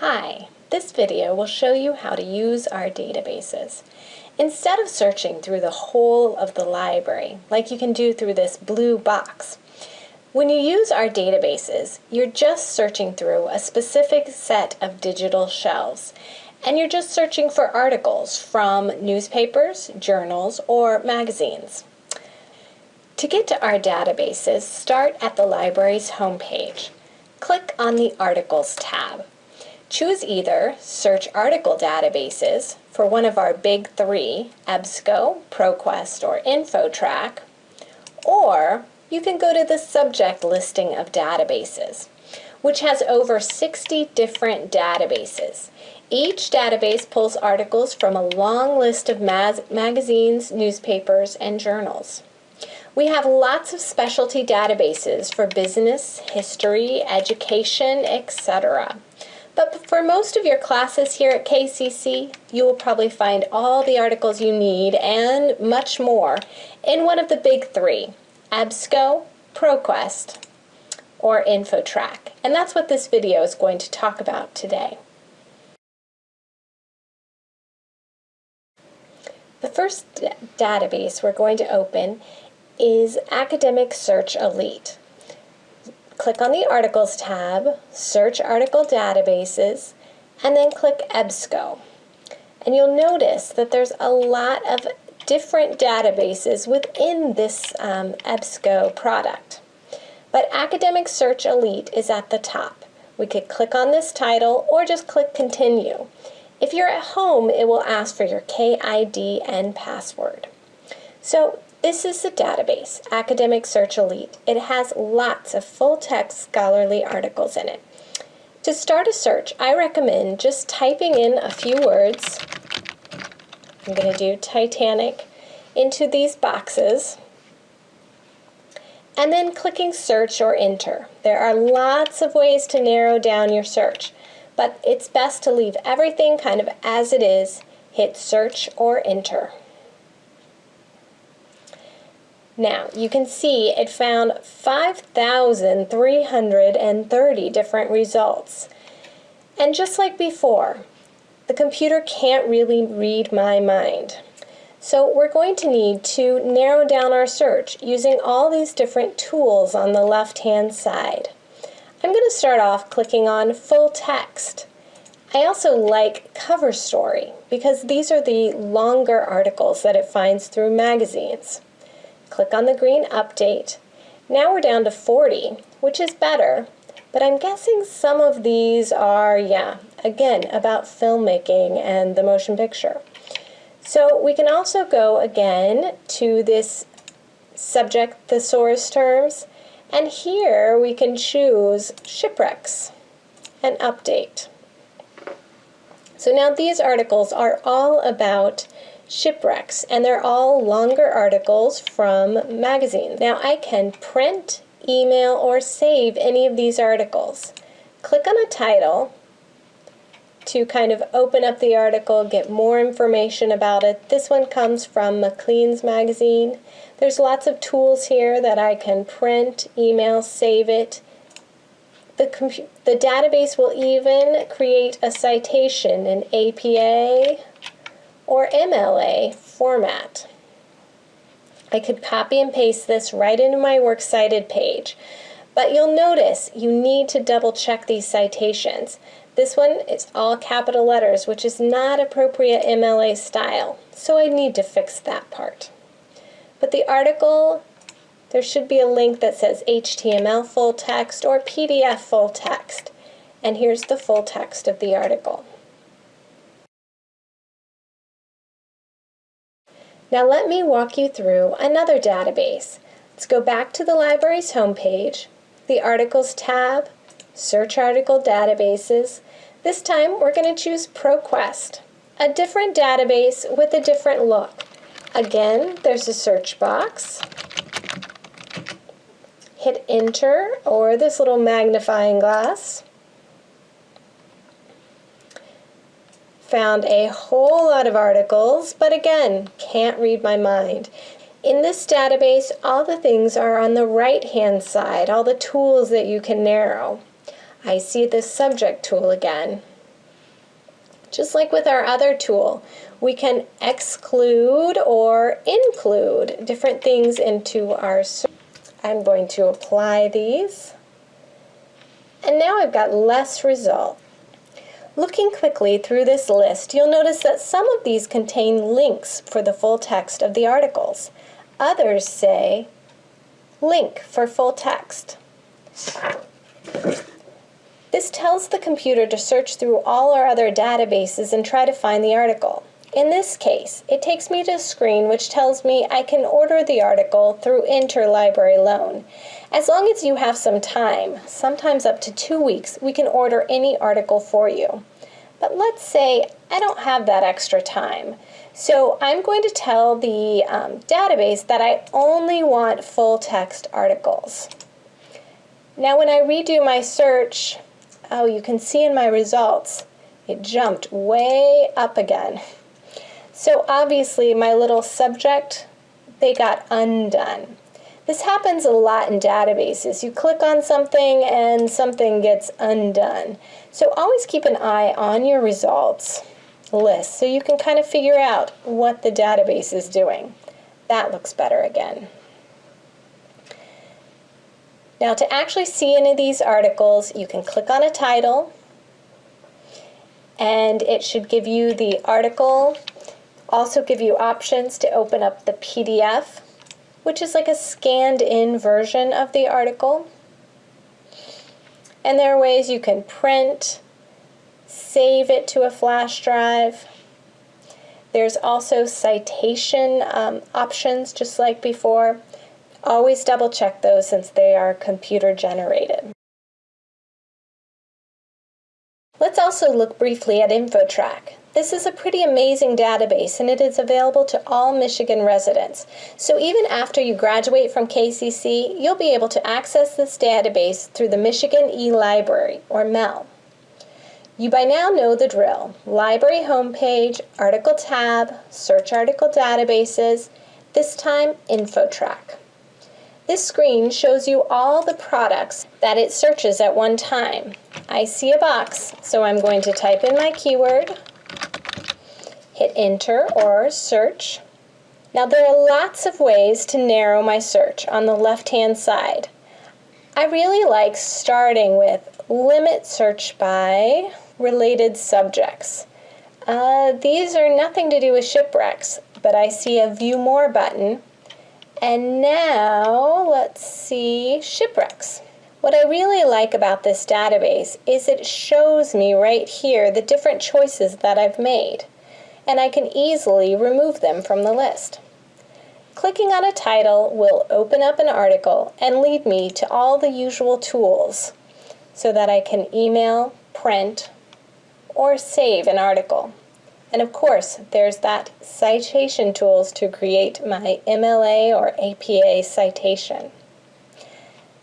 Hi, this video will show you how to use our databases. Instead of searching through the whole of the library, like you can do through this blue box, when you use our databases, you're just searching through a specific set of digital shelves, and you're just searching for articles from newspapers, journals, or magazines. To get to our databases, start at the library's homepage. Click on the Articles tab. Choose either Search Article Databases for one of our big three, EBSCO, ProQuest, or InfoTrac, or you can go to the subject listing of databases, which has over 60 different databases. Each database pulls articles from a long list of magazines, newspapers, and journals. We have lots of specialty databases for business, history, education, etc. But for most of your classes here at KCC, you will probably find all the articles you need and much more in one of the big three, EBSCO, ProQuest, or InfoTrac. And that's what this video is going to talk about today. The first database we're going to open is Academic Search Elite click on the Articles tab, search Article Databases, and then click EBSCO. And you'll notice that there's a lot of different databases within this um, EBSCO product. But Academic Search Elite is at the top. We could click on this title or just click Continue. If you're at home, it will ask for your KID and password. So this is the database, Academic Search Elite. It has lots of full-text scholarly articles in it. To start a search, I recommend just typing in a few words. I'm going to do Titanic into these boxes and then clicking search or enter. There are lots of ways to narrow down your search, but it's best to leave everything kind of as it is, hit search or enter. Now, you can see it found 5,330 different results. And just like before, the computer can't really read my mind. So we're going to need to narrow down our search using all these different tools on the left-hand side. I'm going to start off clicking on Full Text. I also like Cover Story because these are the longer articles that it finds through magazines. Click on the green update. Now we're down to 40, which is better, but I'm guessing some of these are, yeah, again, about filmmaking and the motion picture. So we can also go again to this subject thesaurus terms, and here we can choose shipwrecks and update. So now these articles are all about shipwrecks, and they're all longer articles from magazines. Now I can print, email, or save any of these articles. Click on a title to kind of open up the article, get more information about it. This one comes from Maclean's magazine. There's lots of tools here that I can print, email, save it. The, the database will even create a citation in APA, or MLA format. I could copy and paste this right into my Works Cited page, but you'll notice you need to double check these citations. This one is all capital letters, which is not appropriate MLA style, so I need to fix that part. But the article, there should be a link that says HTML full text or PDF full text, and here's the full text of the article. Now let me walk you through another database. Let's go back to the library's homepage, the Articles tab, Search Article Databases. This time we're going to choose ProQuest, a different database with a different look. Again, there's a search box. Hit enter or this little magnifying glass. Found a whole lot of articles, but again, can't read my mind. In this database, all the things are on the right-hand side, all the tools that you can narrow. I see the subject tool again. Just like with our other tool, we can exclude or include different things into our search. I'm going to apply these. And now I've got less results. Looking quickly through this list, you'll notice that some of these contain links for the full text of the articles. Others say link for full text. This tells the computer to search through all our other databases and try to find the article. In this case, it takes me to a screen which tells me I can order the article through Interlibrary Loan. As long as you have some time, sometimes up to two weeks, we can order any article for you. But let's say I don't have that extra time. So I'm going to tell the um, database that I only want full text articles. Now when I redo my search, oh, you can see in my results, it jumped way up again. So obviously my little subject, they got undone. This happens a lot in databases. You click on something and something gets undone. So always keep an eye on your results list so you can kind of figure out what the database is doing. That looks better again. Now to actually see any of these articles, you can click on a title and it should give you the article, also give you options to open up the PDF which is like a scanned in version of the article. And there are ways you can print, save it to a flash drive. There's also citation um, options just like before. Always double check those since they are computer generated. Let's also look briefly at InfoTrac. This is a pretty amazing database and it is available to all Michigan residents. So even after you graduate from KCC, you'll be able to access this database through the Michigan e-Library, or MEL. You by now know the drill. Library homepage, article tab, search article databases, this time InfoTrac. This screen shows you all the products that it searches at one time. I see a box, so I'm going to type in my keyword, enter or search. Now there are lots of ways to narrow my search on the left hand side. I really like starting with limit search by related subjects. Uh, these are nothing to do with shipwrecks, but I see a view more button. And now let's see shipwrecks. What I really like about this database is it shows me right here the different choices that I've made and I can easily remove them from the list. Clicking on a title will open up an article and lead me to all the usual tools so that I can email, print, or save an article. And of course, there's that citation tools to create my MLA or APA citation.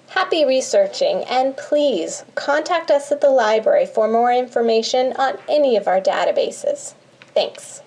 Happy researching and please contact us at the library for more information on any of our databases. Thanks.